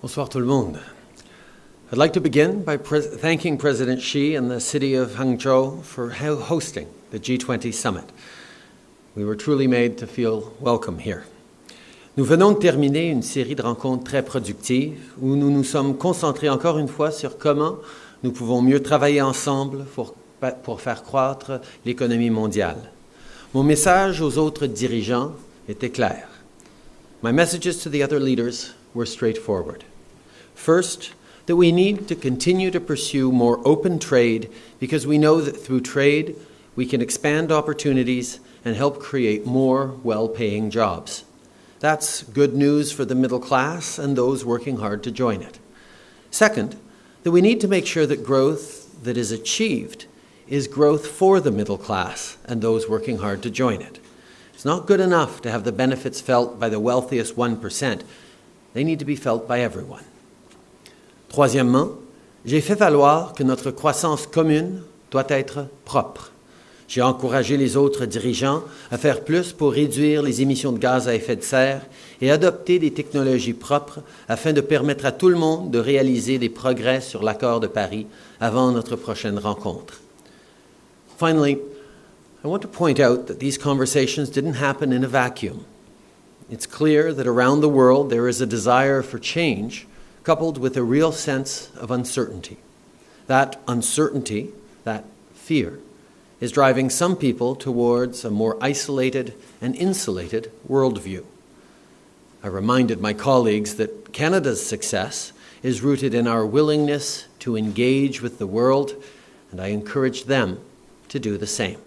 Bonsoir tout le monde. I'd like to begin by pres- thanking President Xi and the city of Hangzhou for ho- hosting the G20 summit. We were truly made to feel welcome here. Nous venons de terminer une série de rencontres très productives où nous nous sommes concentrés encore une fois sur comment nous pouvons mieux travailler ensemble pour, faire croître l'économie mondiale. Mon message aux autres dirigeants était clair. My messages to the other leaders were straightforward. First, that we need to continue to pursue more open trade because we know that through trade we can expand opportunities and help create more well paying jobs. That's good news for the middle class and those working hard to join it. Second, that we need to make sure that growth that is achieved is growth for the middle class and those working hard to join it. It's not good enough to have the benefits felt by the wealthiest 1%. They need to be felt by everyone. Troisièmement, j'ai fait valoir que notre croissance commune doit être propre. J'ai encouragé les autres dirigeants à faire plus pour réduire les émissions de gaz à effet de serre et adopter des technologies propres afin de permettre à tout le monde de réaliser des progrès sur l'accord de Paris avant notre prochaine rencontre. Finally, I want to point out that these conversations didn't happen in a vacuum. It's clear that around the world there is a desire for change coupled with a real sense of uncertainty. That uncertainty, that fear, is driving some people towards a more isolated and insulated worldview. I reminded my colleagues that Canada's success is rooted in our willingness to engage with the world, and I encouraged them to do the same.